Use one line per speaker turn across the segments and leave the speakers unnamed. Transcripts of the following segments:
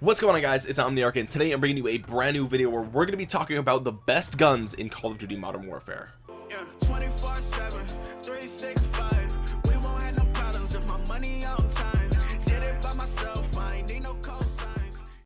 what's going on guys? It's omniarch and today i'm bringing you a brand new video where we're going to be talking about the best guns in call of duty modern warfare. Yeah,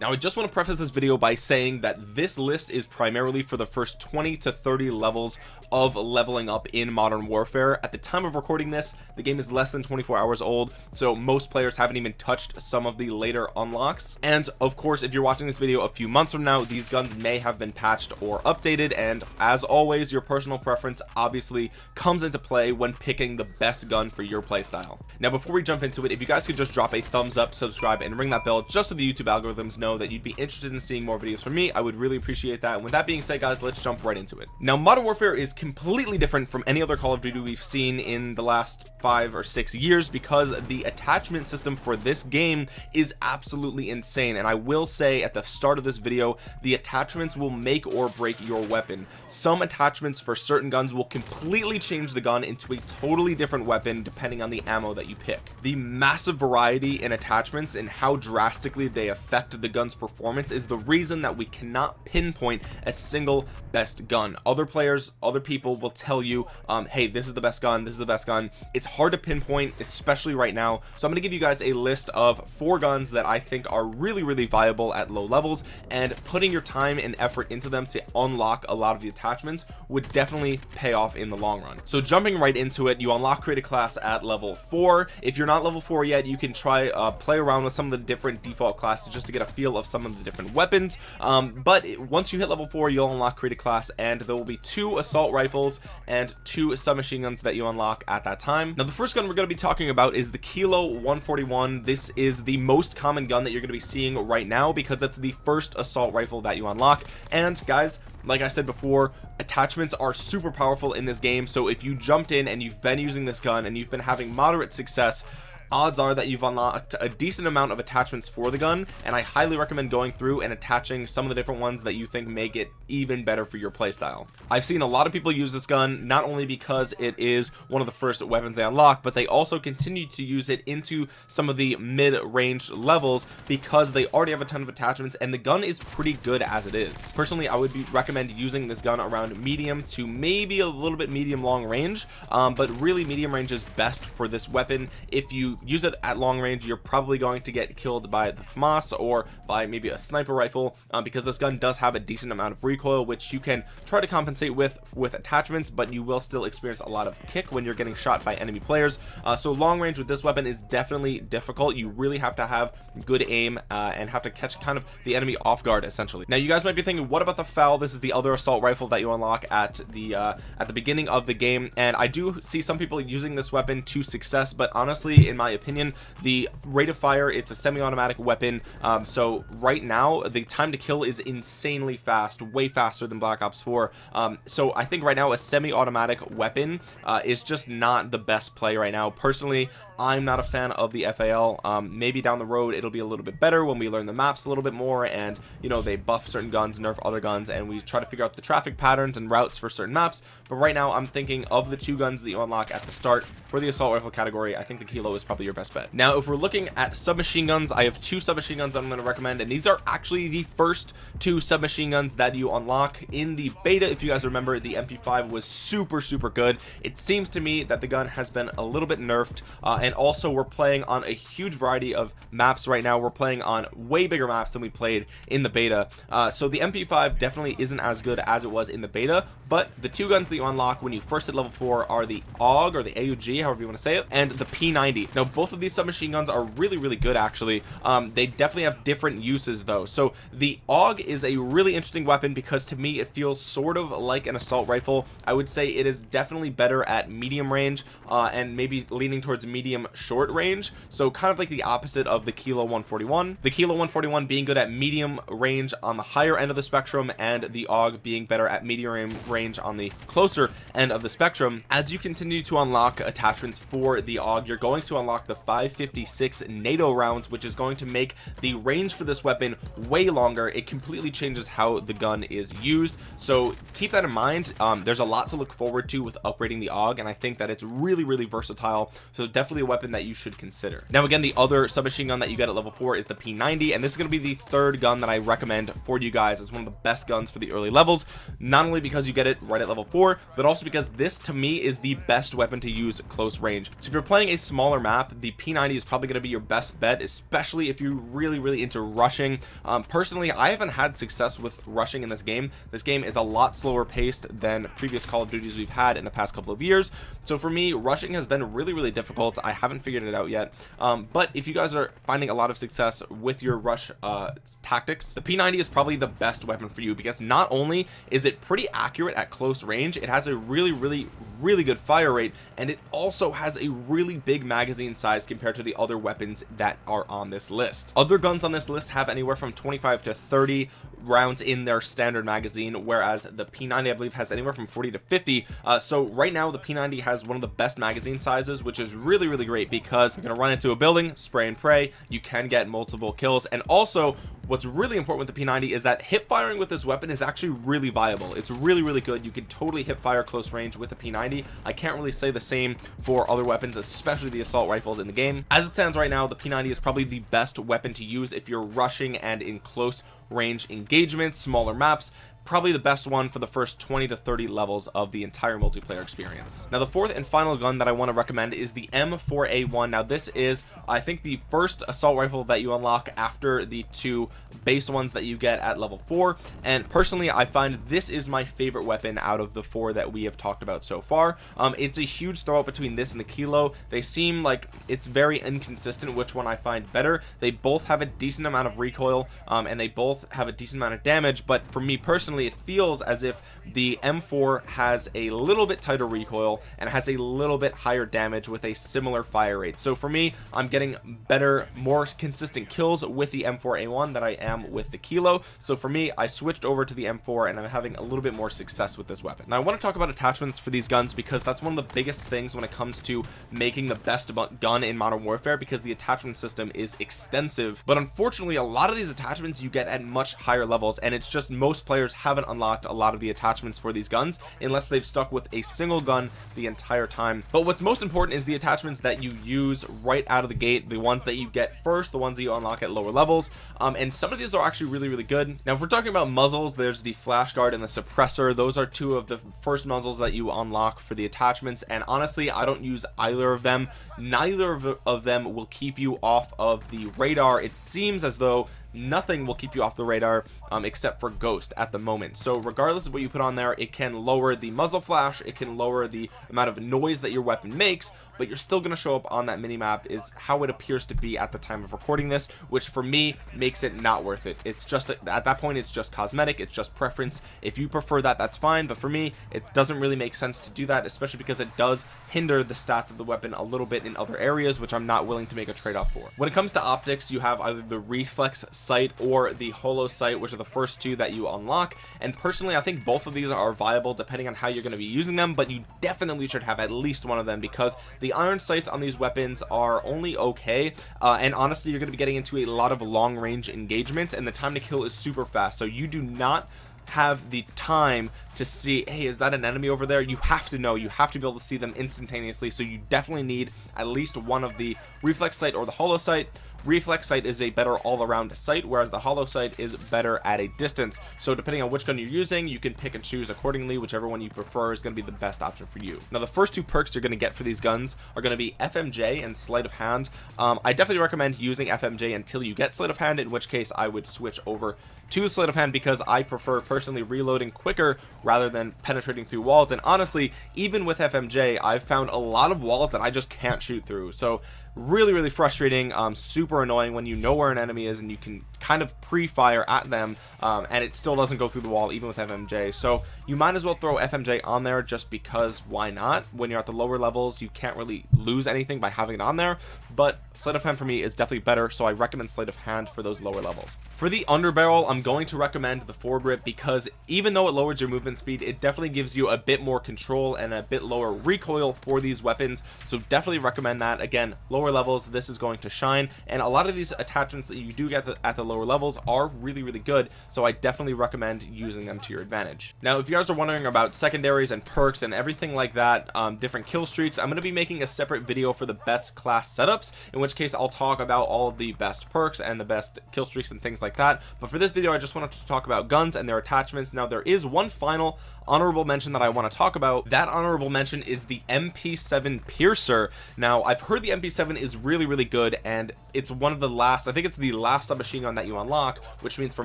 now I just want to preface this video by saying that this list is primarily for the first 20 to 30 levels of leveling up in modern warfare. At the time of recording this the game is less than 24 hours old so most players haven't even touched some of the later unlocks. And of course if you're watching this video a few months from now these guns may have been patched or updated. And as always your personal preference obviously comes into play when picking the best gun for your playstyle. Now before we jump into it if you guys could just drop a thumbs up subscribe and ring that bell just so the youtube algorithms know that you'd be interested in seeing more videos from me. I would really appreciate that. And with that being said guys let's jump right into it. Now modern warfare is completely different from any other call of duty we've seen in the last five or six years because the attachment system for this game is absolutely insane. And I will say at the start of this video the attachments will make or break your weapon. Some attachments for certain guns will completely change the gun into a totally different weapon depending on the ammo that you pick. The massive variety in attachments and how drastically they affect the gun's performance is the reason that we cannot pinpoint a single best gun. Other players other people will tell you um, hey this is the best gun this is the best gun. It's hard to pinpoint especially right now. So I'm gonna give you guys a list of four guns that I think are really really viable at low levels and putting your time and effort into them to unlock a lot of the attachments would definitely pay off in the long run. So jumping right into it you unlock create a class at level four. If you're not level four yet you can try uh, play around with some of the different default classes just to get a feel of some of the different weapons um, but once you hit level four you'll unlock create a class and there will be two assault rifles and two submachine guns that you unlock at that time. Now the first gun we're going to be talking about is the kilo 141 this is the most common gun that you're going to be seeing right now because it's the first assault rifle that you unlock. And guys like I said before attachments are super powerful in this game so if you jumped in and you've been using this gun and you've been having moderate success odds are that you've unlocked a decent amount of attachments for the gun and I highly recommend going through and attaching some of the different ones that you think make it even better for your playstyle. I've seen a lot of people use this gun not only because it is one of the first weapons they unlock but they also continue to use it into some of the mid-range levels because they already have a ton of attachments and the gun is pretty good as it is. Personally I would be recommend using this gun around medium to maybe a little bit medium long range um, but really medium range is best for this weapon if you use it at long range you're probably going to get killed by the FAMAS or by maybe a sniper rifle um, because this gun does have a decent amount of recoil which you can try to compensate with with attachments but you will still experience a lot of kick when you're getting shot by enemy players. Uh, so long range with this weapon is definitely difficult. You really have to have good aim uh, and have to catch kind of the enemy off guard essentially. Now you guys might be thinking what about the FAL this is the other assault rifle that you unlock at the uh, at the beginning of the game and I do see some people using this weapon to success but honestly in my my opinion the rate of fire it's a semi-automatic weapon um, so right now the time to kill is insanely fast way faster than black ops 4 um, so i think right now a semi-automatic weapon uh, is just not the best play right now. Personally I'm not a fan of the FAL um, maybe down the road it'll be a little bit better when we learn the maps a little bit more and you know they buff certain guns nerf other guns and we try to figure out the traffic patterns and routes for certain maps but right now I'm thinking of the two guns that you unlock at the start for the assault rifle category I think the kilo is probably your best bet. Now if we're looking at submachine guns I have two submachine guns I'm going to recommend and these are actually the first two submachine guns that you unlock in the beta. If you guys remember the MP5 was super super good. It seems to me that the gun has been a little bit nerfed uh, and also we're playing on a huge variety of maps right now. We're playing on way bigger maps than we played in the beta. Uh, so the mp5 definitely isn't as good as it was in the beta but the two guns that you unlock when you first hit level four are the AUG or the AUG however you want to say it and the P90 now both of these submachine guns are really really good actually. Um, they definitely have different uses though. So the AUG is a really interesting weapon because to me it feels sort of like an assault rifle. I would say it is definitely better at medium range uh, and maybe leaning towards medium short range. So kind of like the opposite of the kilo 141 the kilo 141 being good at medium range on the higher end of the spectrum and the AUG being better at medium range on the closer end of the spectrum. As you continue to unlock attachments for the AUG you're going to unlock the 556 NATO rounds which is going to make the range for this weapon way longer. It completely changes how the gun is used. So keep that in mind. Um, there's a lot to look forward to with upgrading the AUG and I think that it's really really versatile. So definitely a weapon that you should consider. Now again the other submachine gun that you get at level 4 is the P90 and this is going to be the third gun that I recommend for you guys. As one of the best guns for the early levels not only because you get it right at level 4 but also because this to me is the best weapon to use close range. So if you're playing a smaller map the P90 is probably going to be your best bet especially if you're really really into rushing. Um, personally I haven't had success with rushing in this game. This game is a lot slower paced than previous Call of Duties we've had in the past couple of years. So for me rushing has been really really difficult. I haven't figured it out yet. Um, but if you guys are finding a lot of success with your rush uh, tactics the P90 is probably the best weapon for you because not only is it pretty accurate at close range it has a really really really good fire rate and it also has a really big magazine size compared to the other weapons that are on this list. Other guns on this list have anywhere from 25 to 30 rounds in their standard magazine whereas the p90 i believe has anywhere from 40 to 50 uh, so right now the p90 has one of the best magazine sizes which is really really great because you're gonna run into a building spray and pray you can get multiple kills and also what's really important with the p90 is that hip firing with this weapon is actually really viable. It's really really good. You can totally hip fire close range with the p90 i can't really say the same for other weapons especially the assault rifles in the game. As it stands right now the p90 is probably the best weapon to use if you're rushing and in close range engagements smaller maps probably the best one for the first 20 to 30 levels of the entire multiplayer experience. Now the fourth and final gun that i want to recommend is the m4a1 now this is i think the first assault rifle that you unlock after the two base ones that you get at level four. And personally i find this is my favorite weapon out of the four that we have talked about so far. Um, it's a huge throw up between this and the kilo. They seem like it's very inconsistent which one i find better. They both have a decent amount of recoil um, and they both have a decent amount of damage. But for me personally it feels as if the m4 has a little bit tighter recoil and has a little bit higher damage with a similar fire rate. So for me i'm getting better more consistent kills with the m4a1 than i am with the kilo. So for me i switched over to the m4 and i'm having a little bit more success with this weapon. Now i want to talk about attachments for these guns because that's one of the biggest things when it comes to making the best gun in modern warfare because the attachment system is extensive. But unfortunately a lot of these attachments you get at much higher levels and it's just most players haven't unlocked a lot of the attachments for these guns unless they've stuck with a single gun the entire time. But what's most important is the attachments that you use right out of the gate the ones that you get first the ones that you unlock at lower levels. Um, and some of these are actually really really good. Now if we're talking about muzzles there's the flash guard and the suppressor. Those are two of the first muzzles that you unlock for the attachments. And honestly I don't use either of them. Neither of them will keep you off of the radar. It seems as though nothing will keep you off the radar um, except for ghost at the moment. So regardless of what you put on there it can lower the muzzle flash it can lower the amount of noise that your weapon makes but you're still going to show up on that mini map is how it appears to be at the time of recording this which for me makes it not worth it. It's just at that point it's just cosmetic it's just preference. If you prefer that that's fine but for me it doesn't really make sense to do that especially because it does hinder the stats of the weapon a little bit in other areas which I'm not willing to make a trade-off for. When it comes to optics you have either the reflex sight or the holo sight which are the first two that you unlock. And personally I think both of these are viable depending on how you're going to be using them but you definitely should have at least one of them because the iron sights on these weapons are only okay. Uh, and honestly you're going to be getting into a lot of long range engagements and the time to kill is super fast. So you do not have the time to see hey is that an enemy over there? You have to know. You have to be able to see them instantaneously. So you definitely need at least one of the reflex sight or the holo sight reflex sight is a better all-around sight whereas the holo sight is better at a distance. So depending on which gun you're using you can pick and choose accordingly. Whichever one you prefer is going to be the best option for you. Now the first two perks you're going to get for these guns are going to be fmj and sleight of hand. Um, i definitely recommend using fmj until you get sleight of hand in which case i would switch over to sleight of hand because I prefer personally reloading quicker rather than penetrating through walls. And honestly even with FMJ I've found a lot of walls that I just can't shoot through. So really really frustrating um, super annoying when you know where an enemy is and you can kind of pre-fire at them um, and it still doesn't go through the wall even with FMJ so you might as well throw FMJ on there just because why not? When you're at the lower levels you can't really lose anything by having it on there. But sleight of hand for me is definitely better so I recommend sleight of hand for those lower levels. For the underbarrel I'm going to recommend the foregrip because even though it lowers your movement speed it definitely gives you a bit more control and a bit lower recoil for these weapons. So definitely recommend that. Again lower levels this is going to shine. And a lot of these attachments that you do get at the lower levels are really really good. So I definitely recommend using them to your advantage. Now if you guys are wondering about secondaries and perks and everything like that um, different kill streaks I'm going to be making a separate video for the best class setups. In which case I'll talk about all of the best perks and the best kill streaks and things like that. But for this video I just wanted to talk about guns and their attachments. Now there is one final honorable mention that I want to talk about. That honorable mention is the mp7 piercer. Now I've heard the mp7 is really really good and it's one of the last I think it's the last submachine gun that you unlock which means for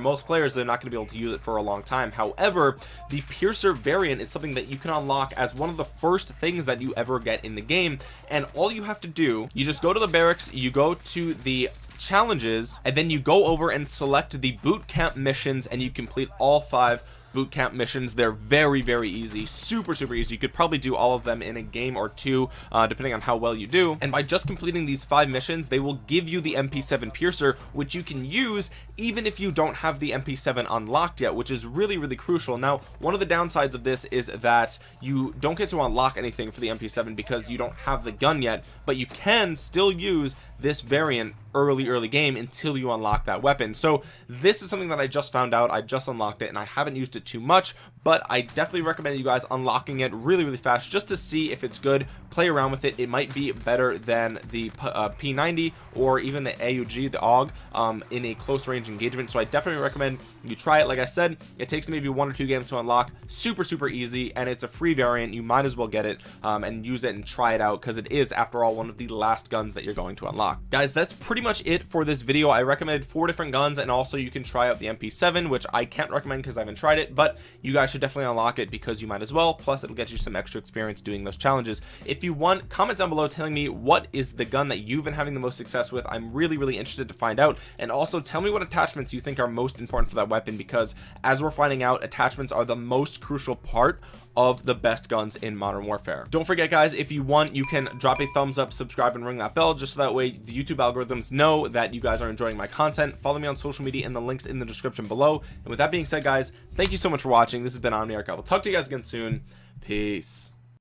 most players they're not going to be able to use it for a long time. However the piercer variant is something that you can unlock as one of the first things that you ever get in the game and all you have to do you just go to the barracks you go to the challenges and then you go over and select the boot camp missions and you complete all five boot camp missions. They're very very easy. Super super easy. You could probably do all of them in a game or two uh, depending on how well you do. And by just completing these five missions they will give you the mp7 piercer which you can use even if you don't have the mp7 unlocked yet which is really really crucial. Now one of the downsides of this is that you don't get to unlock anything for the mp7 because you don't have the gun yet but you can still use this variant early early game until you unlock that weapon. So this is something that I just found out. I just unlocked it and I haven't used it too much but I definitely recommend you guys unlocking it really really fast just to see if it's good. Play around with it. It might be better than the uh, P90 or even the AUG the AUG um, in a close range engagement. So I definitely recommend you try it. Like I said it takes maybe one or two games to unlock. Super super easy and it's a free variant. You might as well get it um, and use it and try it out because it is after all one of the last guns that you're going to unlock. Guys that's pretty much it for this video. I recommended four different guns and also you can try out the MP7 which I can't recommend because I haven't tried it but you guys should definitely unlock it because you might as well. Plus it'll get you some extra experience doing those challenges. If you want comment down below telling me what is the gun that you've been having the most success with. I'm really really interested to find out. And also tell me what attachments you think are most important for that weapon because as we're finding out attachments are the most crucial part of the best guns in modern warfare. Don't forget guys if you want you can drop a thumbs up subscribe and ring that bell just so that way the youtube algorithms know that you guys are enjoying my content. Follow me on social media and the links in the description below. And with that being said guys thank you so much for watching. This has been omniarch. I will talk to you guys again soon. Peace